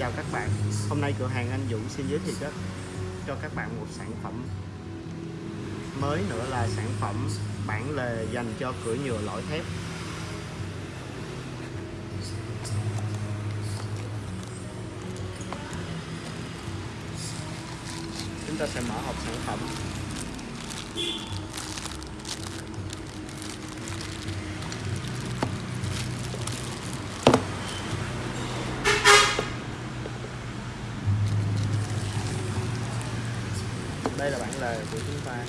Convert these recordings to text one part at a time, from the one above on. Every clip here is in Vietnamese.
chào các bạn. Hôm nay cửa hàng anh Dũng xin giới thiệu cho, cho các bạn một sản phẩm mới nữa là sản phẩm bản lề dành cho cửa nhựa lõi thép. Chúng ta sẽ mở hộp sản phẩm. Đây là bản lề của chúng ta.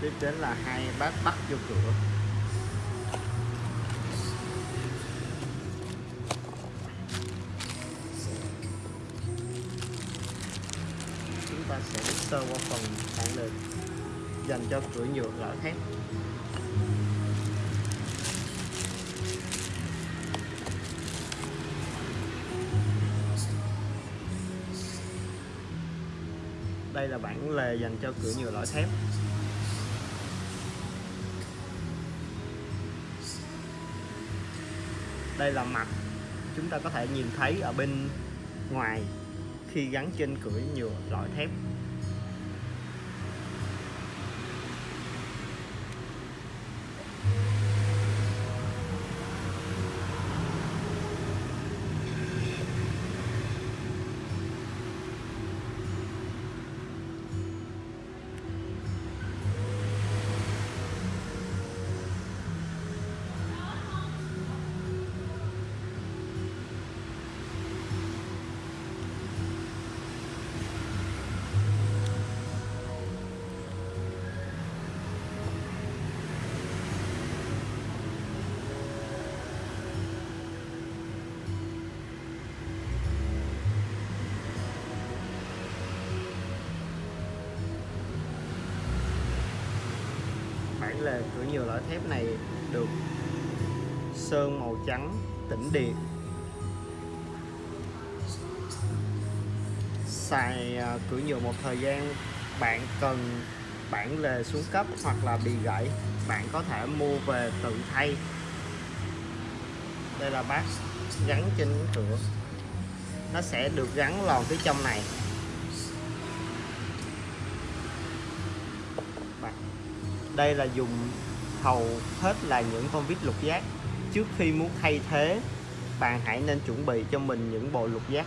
Tiếp đến là hai bát bắt vô cửa. Chúng ta sẽ sơ qua phần bản lề dành cho cửa nhựa lõi thép. Đây là bản lề dành cho cửa nhựa lõi thép. Đây là mặt chúng ta có thể nhìn thấy ở bên ngoài khi gắn trên cửa nhựa lõi thép. Là cửa nhựa lõi thép này được sơn màu trắng, tĩnh điện. Xài à, cửa nhựa một thời gian, bạn cần bản lề xuống cấp hoặc là bị gãy, bạn có thể mua về tự thay. Đây là bát gắn trên cửa. Nó sẽ được gắn lòn phía trong này. Đây là dùng hầu hết là những con vít lục giác. Trước khi muốn thay thế, bạn hãy nên chuẩn bị cho mình những bộ lục giác.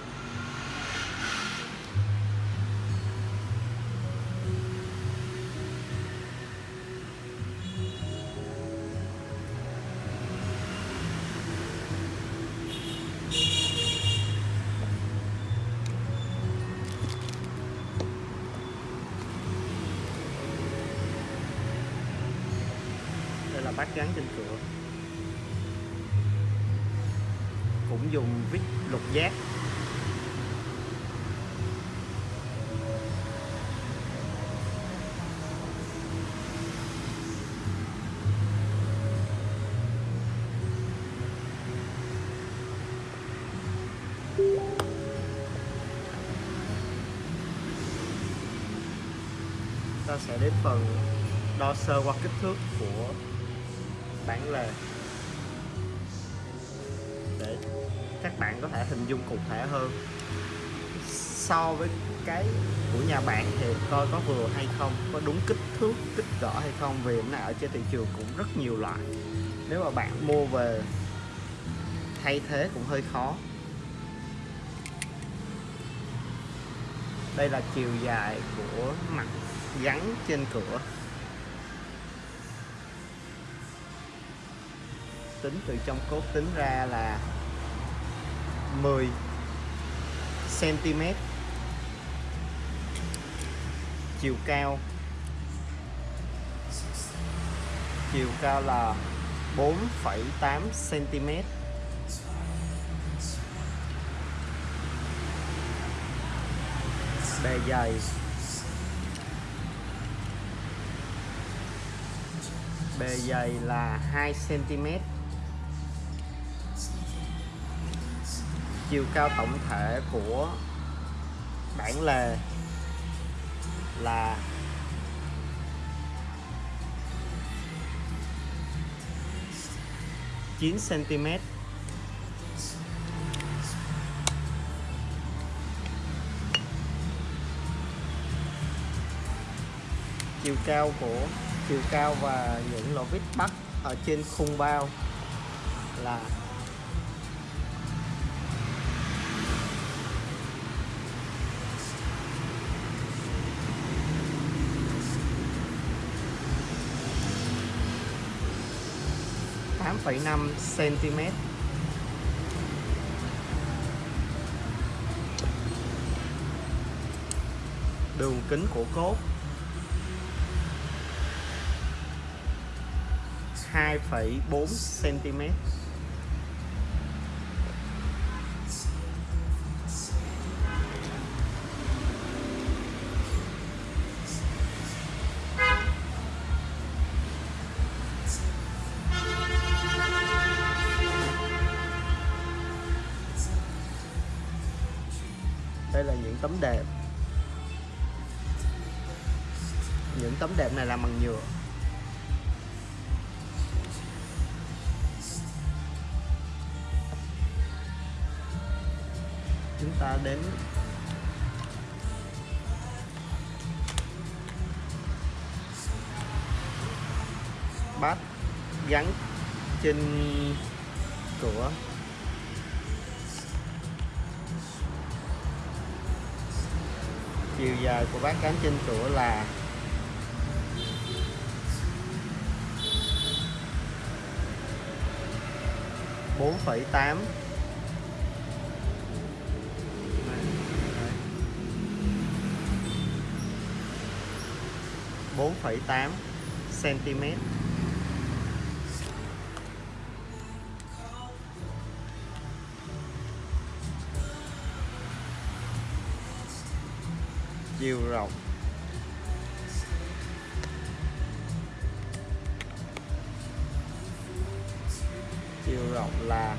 Bắt gắn trên cửa. Cũng dùng vít lục giác. Ta sẽ đến phần đo sơ qua kích thước của bản lề để các bạn có thể hình dung cụ thể hơn. So với cái của nhà bạn thì coi có vừa hay không, có đúng kích thước, kích cỡ hay không, vì nó ở trên thị trường cũng rất nhiều loại. Nếu mà bạn mua về thay thế cũng hơi khó. Đây là chiều dài của mặt gắn trên cửa. Tính từ trong cốt tính ra là 10 cm chiều cao. Chiều cao là 4,8 cm bề dày. Bề dày là 2 cm chiều cao tổng thể của bản lề là 9 cm chiều cao của, chiều cao và những lỗ vít bắt ở trên khung bao là tám phẩy năm cm đường kính của cốt. 2,4 cm là những tấm đệm. Những tấm đệm này làm bằng nhựa. Chúng ta đến bát gắn trên cửa. Chiều dài của bát cán trên cửa là bốn phẩy tám. Bốn phẩy tám cm chiều rộng. Chiều rộng là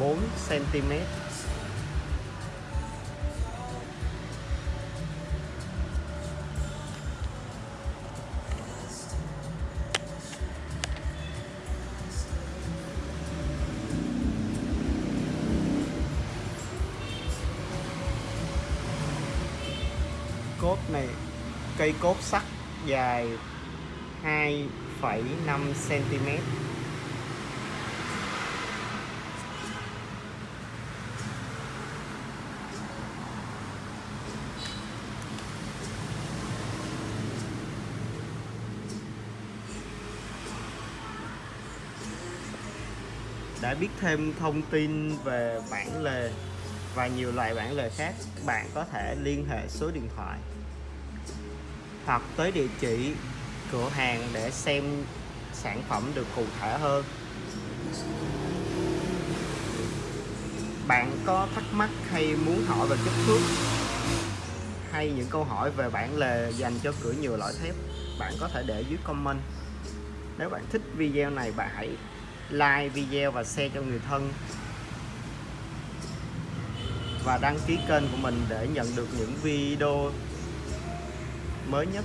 4 cm cốt này cây cốt sắt dài 2,5 cm đã biết thêm thông tin về bản lề và nhiều loại bản lề khác, bạn có thể liên hệ số điện thoại hoặc tới địa chỉ cửa hàng để xem sản phẩm được cụ thể hơn. Bạn có thắc mắc hay muốn hỏi về kích thước hay những câu hỏi về bản lề dành cho cửa nhựa loại thép, bạn có thể để dưới comment. Nếu bạn thích video này, bạn hãy like video và share cho người thân và đăng ký kênh của mình để nhận được những video mới nhất.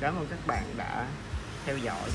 Cảm ơn các bạn đã theo dõi.